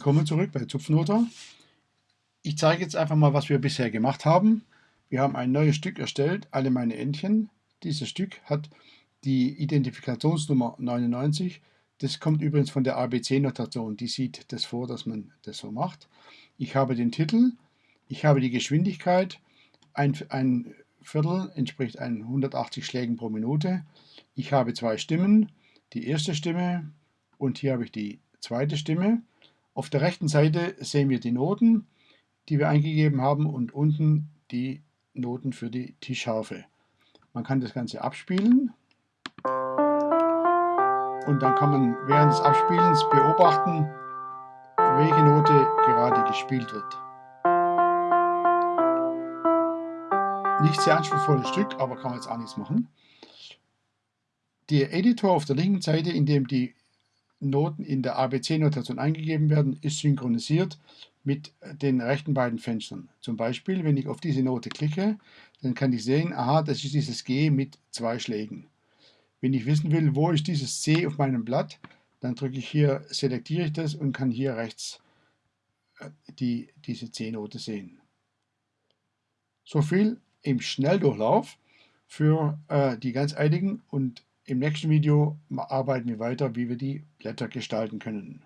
Willkommen zurück bei Zupfnoter. Ich zeige jetzt einfach mal, was wir bisher gemacht haben. Wir haben ein neues Stück erstellt, alle meine Entchen. Dieses Stück hat die Identifikationsnummer 99. Das kommt übrigens von der ABC-Notation. Die sieht das vor, dass man das so macht. Ich habe den Titel, ich habe die Geschwindigkeit. Ein, ein Viertel entspricht 180 Schlägen pro Minute. Ich habe zwei Stimmen. Die erste Stimme und hier habe ich die zweite Stimme. Auf der rechten Seite sehen wir die Noten, die wir eingegeben haben und unten die Noten für die Tischharfe. Man kann das Ganze abspielen und dann kann man während des Abspielens beobachten, welche Note gerade gespielt wird. Nicht sehr anspruchsvolles Stück, aber kann man jetzt auch nichts machen. Der Editor auf der linken Seite, in dem die Noten in der ABC-Notation eingegeben werden, ist synchronisiert mit den rechten beiden Fenstern. Zum Beispiel, wenn ich auf diese Note klicke, dann kann ich sehen, aha, das ist dieses G mit zwei Schlägen. Wenn ich wissen will, wo ist dieses C auf meinem Blatt, dann drücke ich hier, selektiere ich das und kann hier rechts äh, die, diese C-Note sehen. So viel im Schnelldurchlauf für äh, die ganz einigen und im nächsten Video arbeiten wir weiter, wie wir die Blätter gestalten können.